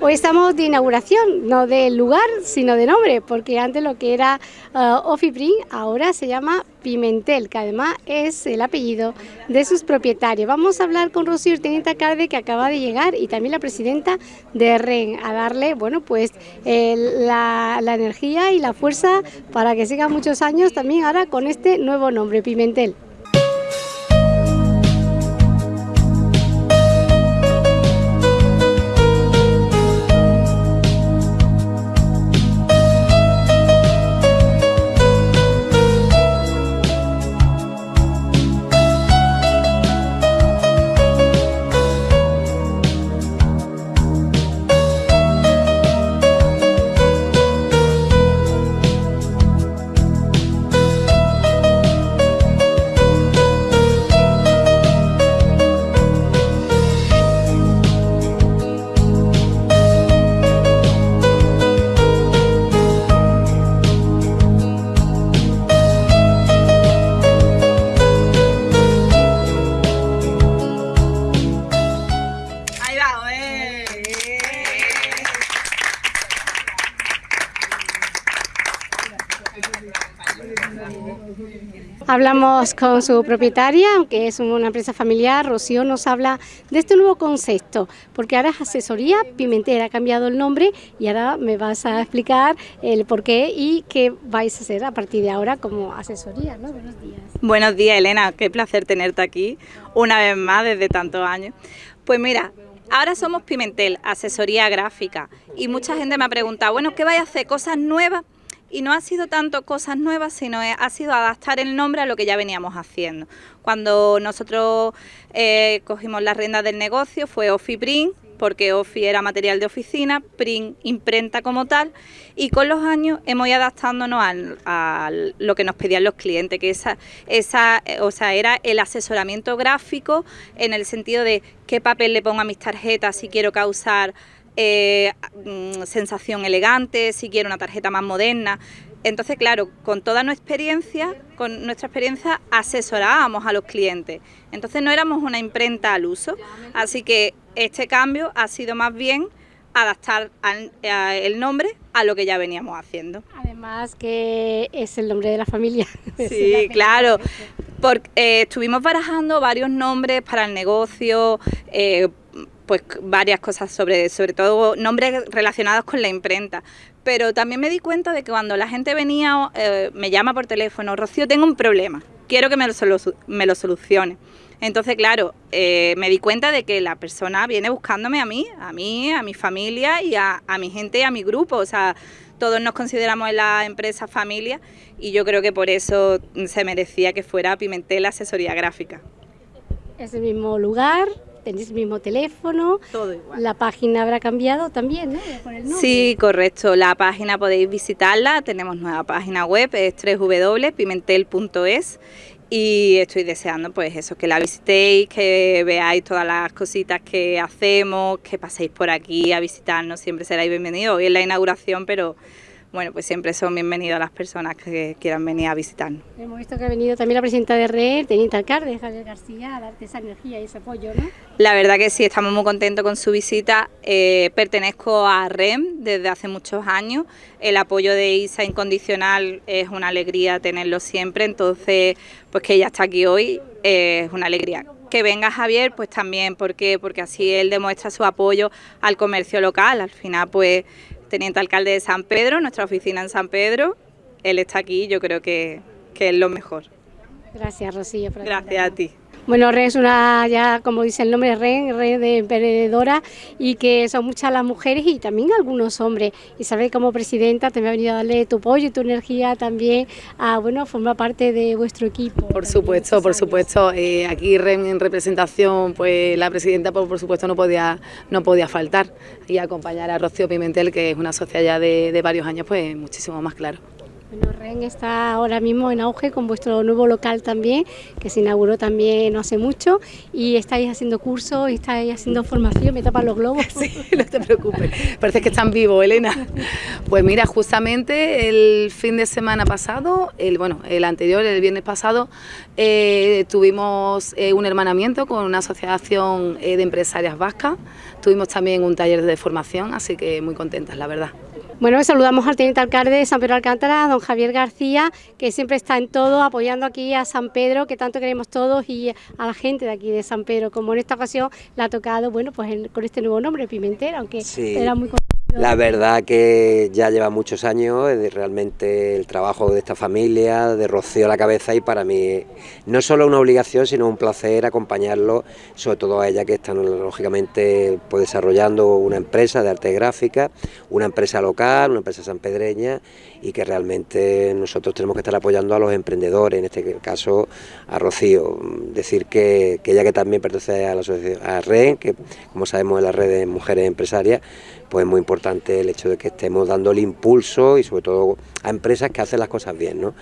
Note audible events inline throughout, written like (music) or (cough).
Hoy estamos de inauguración, no de lugar, sino de nombre, porque antes lo que era uh, Ofiprin ahora se llama Pimentel, que además es el apellido de sus propietarios. Vamos a hablar con Rocío Urtenita Carde, que acaba de llegar, y también la presidenta de REN, a darle, bueno, pues la, la energía y la fuerza para que siga muchos años también ahora con este nuevo nombre, Pimentel. Hablamos con su propietaria, aunque es una empresa familiar, Rocío nos habla de este nuevo concepto, porque ahora es asesoría Pimentel, ha cambiado el nombre y ahora me vas a explicar el por qué y qué vais a hacer a partir de ahora como asesoría. ¿no? Buenos días. Buenos días, Elena, qué placer tenerte aquí una vez más desde tantos años. Pues mira, Ahora somos Pimentel, asesoría gráfica, y mucha gente me ha preguntado, bueno, ¿qué vais a hacer? ¿Cosas nuevas? y no ha sido tanto cosas nuevas, sino ha sido adaptar el nombre a lo que ya veníamos haciendo. Cuando nosotros eh, cogimos las riendas del negocio fue Print, porque Ofi era material de oficina, Print imprenta como tal, y con los años hemos ido adaptándonos a, lo que nos pedían los clientes, que esa, esa, o sea, era el asesoramiento gráfico en el sentido de qué papel le pongo a mis tarjetas si quiero causar eh, mm, sensación elegante, si quiero una tarjeta más moderna. Entonces, claro, con toda nuestra experiencia, con nuestra experiencia asesorábamos a los clientes. Entonces no éramos una imprenta al uso. Así que este cambio ha sido más bien adaptar el nombre a lo que ya veníamos haciendo. Además que es el nombre de la familia. (laughs) Sí, claro. Porque, eh, estuvimos barajando varios nombres para el negocio, eh, pues varias cosas sobre, sobre todo nombres relacionados con la imprenta. Pero también me di cuenta de que cuando la gente venía, eh, me llama por teléfono, Rocío, tengo un problema, quiero que me lo, me lo solucione. Entonces, claro, eh, me di cuenta de que la persona viene buscándome a mí, a mí, a mi familia y a, a mi gente y a mi grupo. O sea, todos nos consideramos en la empresa familia y yo creo que por eso se merecía que fuera Pimentel Asesoría Gráfica. Es el mismo lugar, tenéis el mismo teléfono. Todo igual. La página habrá cambiado también, ¿no? Sí, correcto. La página podéis visitarla. Tenemos nueva página web, es www.pimentel.es y estoy deseando pues eso, que la visitéis, que veáis todas las cositas que hacemos, que paséis por aquí a visitarnos, siempre seráis bienvenidos. Hoy es la inauguración, pero bueno, pues siempre son bienvenidas las personas que quieran venir a visitarnos. Hemos visto que ha venido también la presidenta de RED, teniente alcalde, Javier García, a darte esa energía y ese apoyo, ¿no? La verdad que sí, estamos muy contentos con su visita. Eh, pertenezco a REM desde hace muchos años. El apoyo de ISA incondicional es una alegría tenerlo siempre, entonces, pues que ella está aquí hoy eh, es una alegría que venga Javier, pues también, ¿por qué? Porque así él demuestra su apoyo al comercio local. Al final, pues teniente alcalde de San Pedro, nuestra oficina en San Pedro. Él está aquí, yo creo que, es lo mejor. Gracias, Rocío. Gracias a ti. Bueno, RE es una, ya como dice el nombre, RE, RE de emprendedora y que son muchas las mujeres y también algunos hombres. Y sabes, como presidenta te me ha venido a darle tu apoyo y tu energía también a, bueno, formar parte de vuestro equipo. Por supuesto, por supuesto. Eh, aquí REM en representación, pues la presidenta por, por, supuesto no podía, no podía faltar y acompañar a Rocío Pimentel, que es una socia ya de, de varios años, pues muchísimo más claro. Bueno, REN está ahora mismo en auge con vuestro nuevo local también, que se inauguró también no hace mucho, y estáis haciendo cursos, y estáis haciendo formación, me tapan los globos. (laughs) Sí, no te preocupes, parece que están vivos, Elena. Pues mira, justamente el fin de semana pasado, el bueno, el anterior, el viernes pasado, eh, tuvimos eh, un hermanamiento con una asociación eh, de empresarias vascas, tuvimos también un taller de formación, así que muy contentas, la verdad. Bueno, saludamos al teniente alcalde de San Pedro Alcántara, don Javier García, que siempre está en todo, apoyando aquí a San Pedro, que tanto queremos todos, y a la gente de aquí de San Pedro, como en esta ocasión la ha tocado, bueno, pues con este nuevo nombre, Pimentel, aunque era muy la verdad que ya lleva muchos años, es realmente el trabajo de esta familia, de Rocío a la cabeza y para mí no solo una obligación sino un placer acompañarlo, sobre todo a ella que está lógicamente pues, desarrollando una empresa de arte gráfica, una empresa local, una empresa sanpedreña y que realmente nosotros tenemos que estar apoyando a los emprendedores, en este caso a Rocío. Decir que, ella que también pertenece a la asociación que como sabemos es la red de mujeres empresarias, pues es muy importante el hecho de que estemos dando el impulso y sobre todo a empresas que hacen las cosas bien, ¿no?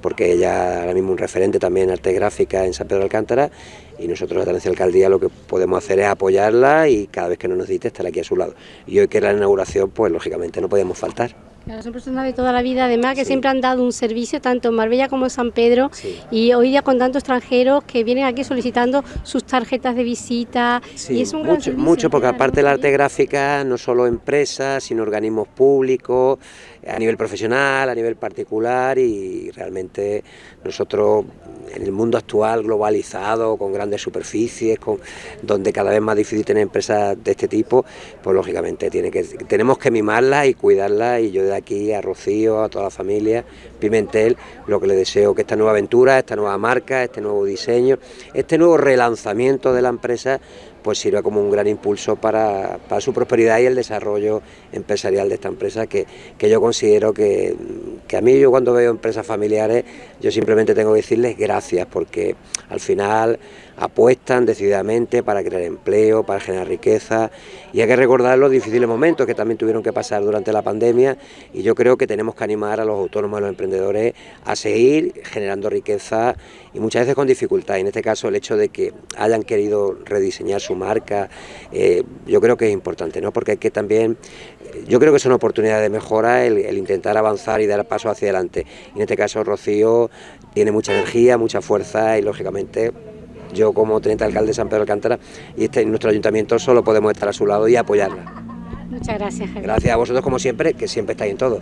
porque ella ahora mismo un referente también en arte gráfica en San Pedro de Alcántara y nosotros la Tenencia Alcaldía lo que podemos hacer es apoyarla y cada vez que nos necesite estar aquí a su lado. Y hoy que era la inauguración, pues lógicamente no podemos faltar. Claro, son personas de toda la vida, además que siempre han dado un servicio tanto en Marbella como en San Pedro y hoy día con tantos extranjeros que vienen aquí solicitando sus tarjetas de visita y es un gran mucho, mucho porque aparte de la arte gráfica no solo empresas, sino organismos públicos, a nivel profesional, a nivel particular y realmente nosotros en el mundo actual globalizado, con grandes superficies, con, donde cada vez más difícil tener empresas de este tipo, pues lógicamente tiene que, tenemos que mimarlas y cuidarlas y yo de aquí a Rocío, a toda la familia, Pimentel, lo que le deseo que esta nueva aventura, esta nueva marca, este nuevo diseño, este nuevo relanzamiento de la empresa pues sirva como un gran impulso para, su prosperidad y el desarrollo empresarial de esta empresa que, yo considero que, que, a mí yo cuando veo empresas familiares yo simplemente tengo que decirles gracias porque al final apuestan decididamente para crear empleo, para generar riqueza y hay que recordar los difíciles momentos que también tuvieron que pasar durante la pandemia y yo creo que tenemos que animar a los autónomos, a los emprendedores a seguir generando riqueza y muchas veces con dificultad. En este caso el hecho de que hayan querido rediseñar su marca, eh, yo creo que es importante, ¿no? porque hay que también, yo creo que es una oportunidad de mejora el, el intentar avanzar y dar paso hacia adelante. En este caso Rocío tiene mucha energía, mucha fuerza y lógicamente yo como teniente alcalde de San Pedro de Alcántara y este, nuestro ayuntamiento solo podemos estar a su lado y apoyarla. Muchas gracias. Gracias a vosotros como siempre, que siempre estáis en todo.